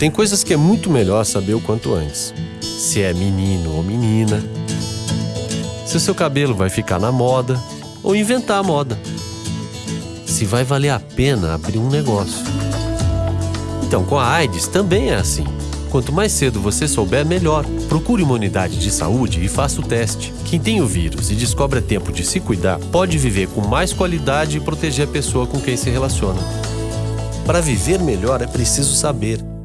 Tem coisas que é muito melhor saber o quanto antes. Se é menino ou menina, se o seu cabelo vai ficar na moda ou inventar a moda. Se vai valer a pena abrir um negócio. Então, com a AIDS também é assim. Quanto mais cedo você souber, melhor. Procure uma unidade de saúde e faça o teste. Quem tem o vírus e descobre a tempo de se cuidar pode viver com mais qualidade e proteger a pessoa com quem se relaciona. Para viver melhor é preciso saber.